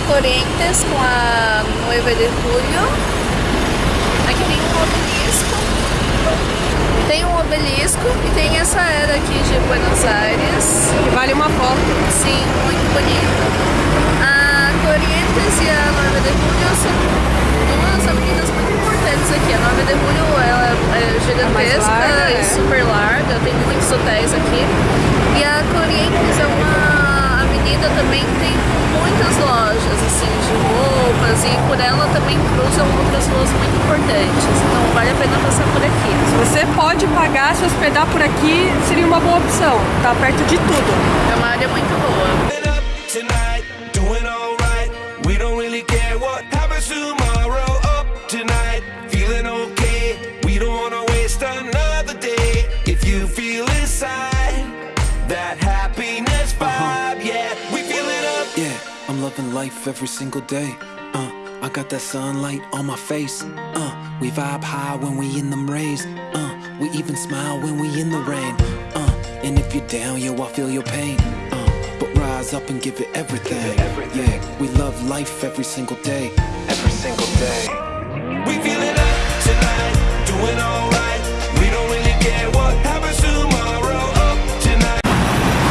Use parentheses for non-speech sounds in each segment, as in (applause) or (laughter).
Corrientes com a 9 de Julio. Aqui tem um obelisco. Tem um obelisco e tem essa era aqui de Buenos Aires. Que vale uma foto. Sim, muito bonita. A Corrientes e a 9 de Julio são duas avenidas muito importantes aqui. A 9 de Julio ela é gigantesca É larga, e é. super larga, tem muitos hotéis aqui. E a Corrientes é uma avenida também tem muitas lojas assim de roupas e por ela também cruzam outras ruas muito importantes. Então vale a pena passar por aqui. Se você pode pagar, se hospedar por aqui, seria uma boa opção. Tá perto de tudo. É uma área muito boa. Loving life every single day. Uh, I got that sunlight on my face. Uh, we vibe high when we in them rays. Uh, we even smile when we in the rain. Uh, and if you're down, yo, I feel your pain. Uh, but rise up and give it everything. Yeah, we love life every single day. Every single day. We feel it up tonight, doing alright. We don't really care what happens tomorrow. Up tonight.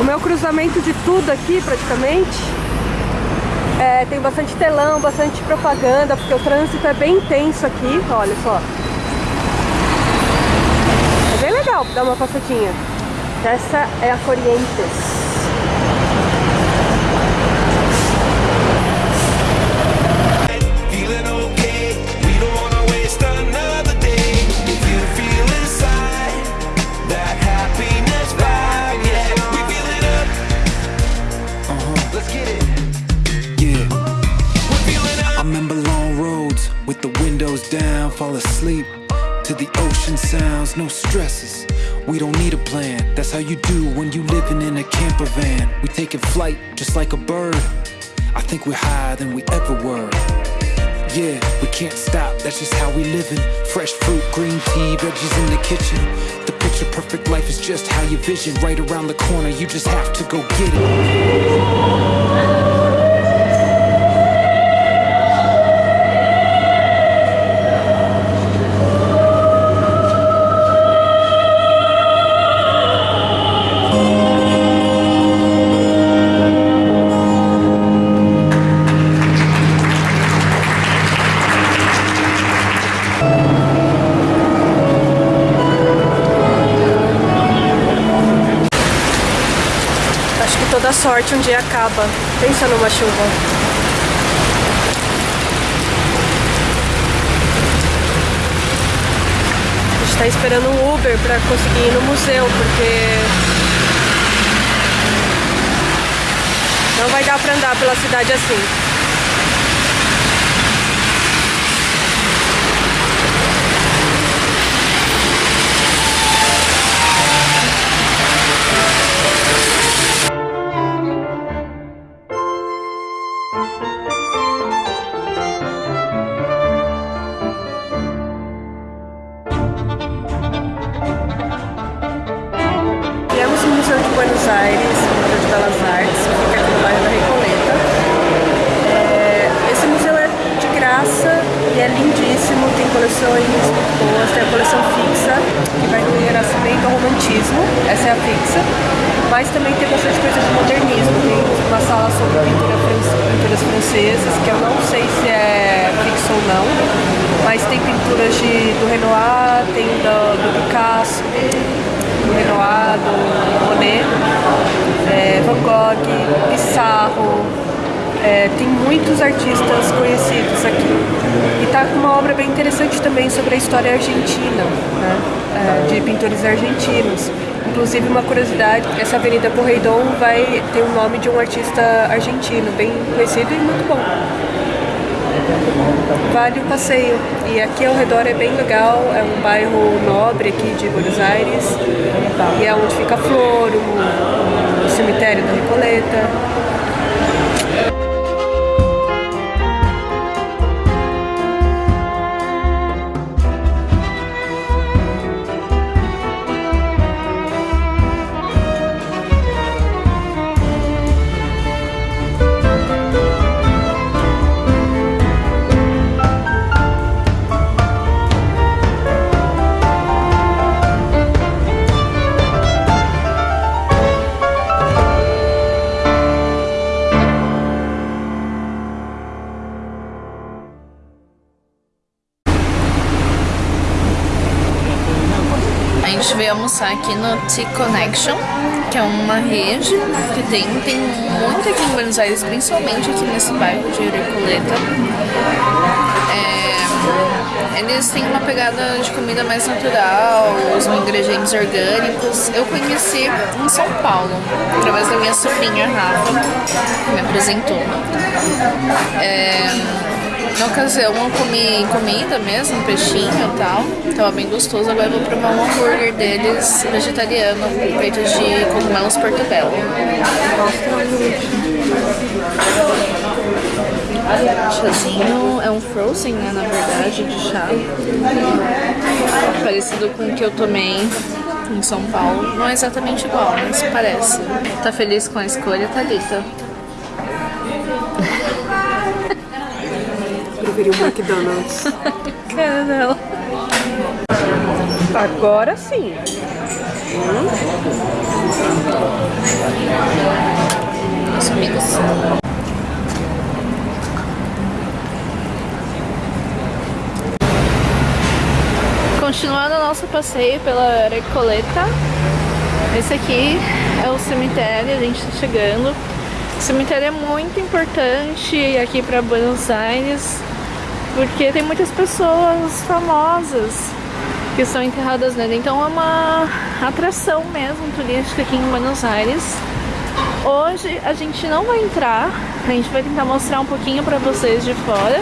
O meu cruzamento de tudo aqui, praticamente, é, tem bastante telão, bastante propaganda, porque o trânsito é bem intenso aqui, olha só. É bem legal dar uma passadinha. Essa é a Corrientes. Down, fall asleep to the ocean sounds, no stresses. We don't need a plan, that's how you do when you living in a camper van. We taking flight just like a bird. I think we're higher than we ever were. Yeah, we can't stop, that's just how we living. Fresh fruit, green tea, veggies in the kitchen. The picture perfect life is just how you vision. Right around the corner, you just have to go get it. Acho que toda sorte um dia acaba. Pensa numa chuva. Tá esperando um Uber pra conseguir ir no museu, porque não vai dar pra andar pela cidade assim. Romantismo, essa é a fixa, mas também tem bastante coisa de modernismo, tem uma sala sobre pintura fran- pinturas francesas, que eu não sei se é fixa ou não, mas tem pinturas de, do Renoir, tem do, do Picasso, do Renoir, do Monet, é, Van Gogh, Pissarro, é, tem muitos artistas conhecidos aqui. E tá com uma obra bem interessante também sobre a história argentina, né? É, de pintores argentinos. Inclusive uma curiosidade, essa Avenida Correidon vai ter o nome de um artista argentino, bem conhecido e muito bom. Vale o passeio. E aqui ao redor é bem legal, é um bairro nobre aqui de Buenos Aires. E é onde fica a Flor, o, o cemitério da Recoleta. Gente veio almoçar aqui no Tea Connection, que é uma rede que tem, tem muito aqui em Buenos Aires, principalmente aqui nesse bairro de Recoleta. É, eles têm uma pegada de comida mais natural, os ingredientes orgânicos. Eu conheci em São Paulo, através da minha sobrinha Rafa, que me apresentou. É, na ocasião eu comi comida mesmo, peixinho e tal. Tava bem gostoso. Agora eu vou provar um hambúrguer deles vegetariano, feito de cogumelos portobello. Chazinho é um frozen, né, na verdade, de chá. Parecido com o que eu tomei em São Paulo. Não é exatamente igual, mas parece. Tá feliz com a escolha, Thalita? Preferi o McDonald's. Cara dela. Agora sim. Meus amigos. Continuando o nosso passeio pela Recoleta, esse aqui é o cemitério, a gente está chegando. O cemitério é muito importante aqui para Buenos Aires, porque tem muitas pessoas famosas que estão enterradas nele, então é uma atração mesmo turística aqui em Buenos Aires. Hoje a gente não vai entrar, a gente vai tentar mostrar um pouquinho para vocês de fora.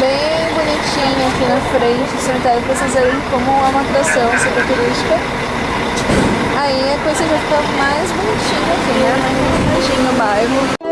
Bem bonitinho aqui na frente, o cemitério para vocês verem como é uma atração super turística. Aí a coisa já fica mais bonitinha aqui, né? Mais bonitinho no bairro.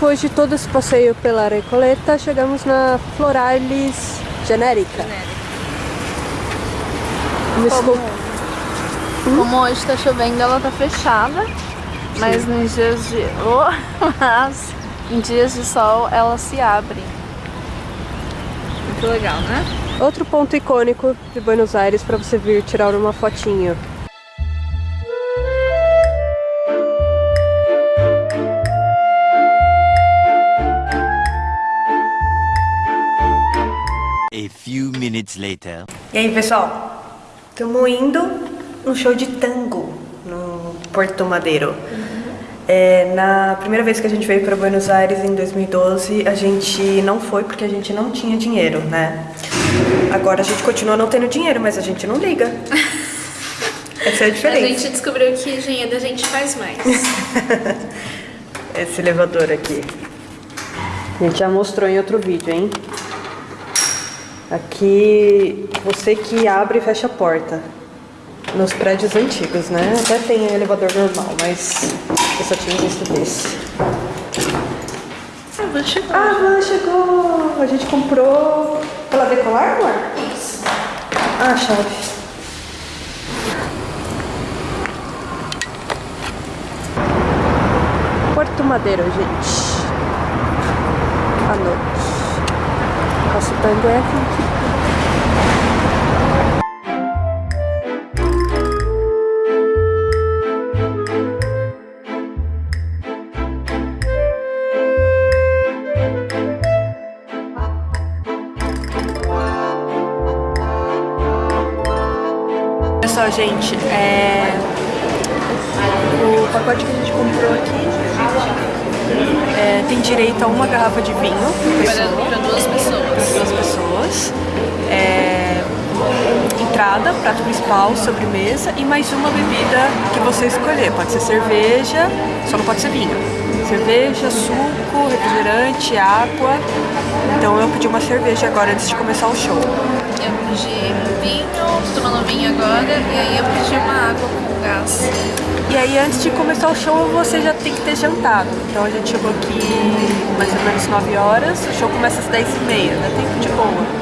Depois de todo esse passeio pela Recoleta, chegamos na Floralis Genérica. Como, esco- como hoje tá chovendo, ela tá fechada. Mas nos dias de. Oh, (laughs) mas em dias de sol ela se abre. Muito legal, né? Outro ponto icônico de Buenos Aires para você vir tirar uma fotinho. Minutes later. E aí, pessoal? Estamos indo no show de tango no Porto Madeiro. É, na primeira vez que a gente veio para Buenos Aires, em 2012, a gente não foi porque a gente não tinha dinheiro, né? Agora a gente continua não tendo dinheiro, mas a gente não liga. (laughs) Essa é a A diferença. gente descobriu que dinheiro a gente faz mais. (laughs) Esse elevador aqui. A gente já mostrou em outro vídeo, hein? Aqui, você que abre e fecha a porta. Nos prédios antigos, né? Até tem elevador normal, mas eu só tinha visto desse. Ah, vou chegar. Ah, a van chegou! A gente comprou ela decolar, amor? Isso. Ah, a chave. Porto Madeiro, gente. À noite. Nosso tango é aqui. Olha só, gente, é... o pacote que a gente comprou aqui é tem direito a uma garrafa de vinho Para, duas pessoas. Duas pessoas. É, entrada, prato principal, sobremesa e mais uma bebida que você escolher. Pode ser cerveja, só não pode ser vinho. Cerveja, suco, refrigerante, água. Então eu pedi uma cerveja agora antes de começar o show. Eu pedi vinho, tô tomando vinho agora, e aí eu pedi uma água com gás. E aí antes de começar o show você já tem que ter jantado. Então a gente chegou aqui mais ou menos 9 horas, o show começa às 10 e meia, dá tempo de boa.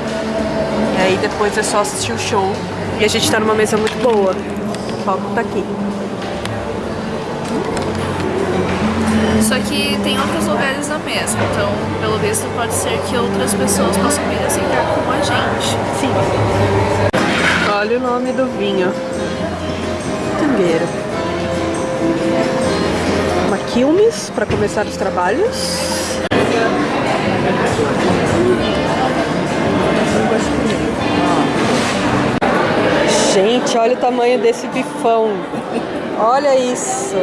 E aí depois é só assistir o show. E a gente tá numa mesa muito boa. O palco tá aqui. Só que tem outros lugares na mesa, então pelo visto pode ser que outras pessoas possam vir a sentar com a gente. Sim. Olha o nome do vinho. Tangueiro. Uma Quilmes para começar os trabalhos. Gente, olha o tamanho desse bifão. Olha isso.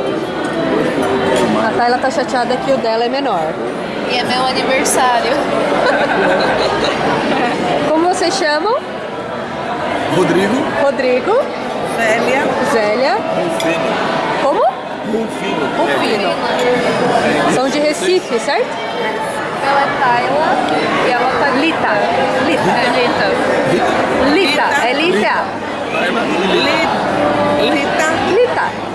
A Tayla tá chateada que o dela é menor. E é meu aniversário. (laughs) Como vocês chamam? Rodrigo Rodrigo, Zélia Zélia, Rufino. como? Rufino. Rufino. São de Recife, certo? Ela é Tayla e ela tá Lita. Lita. É Lita. Lita. É Lita. Lita. Lita. E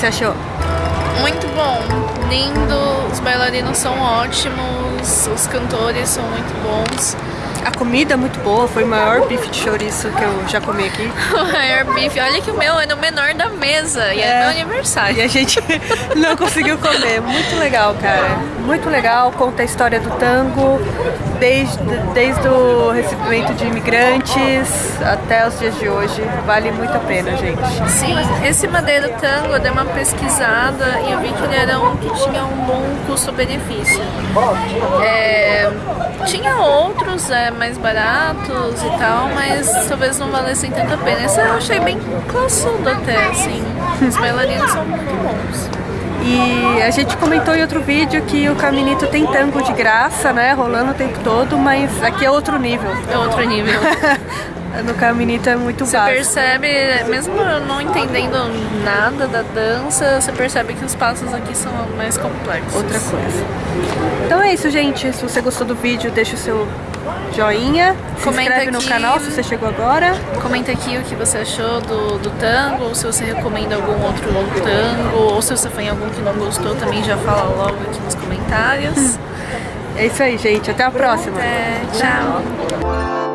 você achou? Muito bom, lindo, os bailarinos são ótimos, os cantores são muito bons. A comida é muito boa, foi o maior bife de chouriço que eu já comi aqui. (laughs) O maior bife, olha que o meu é no menor da mesa e é, É. meu E aniversário. a gente (laughs) não conseguiu comer. Muito legal, cara. Muito legal. Conta a história do tango, desde, desde o recebimento de imigrantes até os dias de hoje. Vale muito a pena, gente. Sim, esse Madeiro Tango eu dei uma pesquisada e eu vi que ele era um que tinha um bom custo-benefício. É, tinha outros é, mais baratos e tal, mas talvez não valessem tanto a pena. Esse eu achei bem classudo até, assim. Os bailarinos são muito bons. E a gente comentou em outro vídeo que o Caminito tem tango de graça, né? Rolando o tempo todo, mas aqui é outro nível. É outro nível. (laughs) No Caminito é muito Você básico. percebe, mesmo não entendendo nada da dança, você percebe que os passos aqui são mais complexos. outra coisa. Então é isso, gente. Se você gostou do vídeo, deixa o seu joinha. Se Comenta inscreve no aqui. canal se você chegou agora. Comenta aqui o que você achou do, do tango, ou se você recomenda algum outro tango, ou se você foi em algum que não gostou, também já fala logo aqui nos comentários. (laughs) É isso aí, gente. Até a próxima. É, tchau!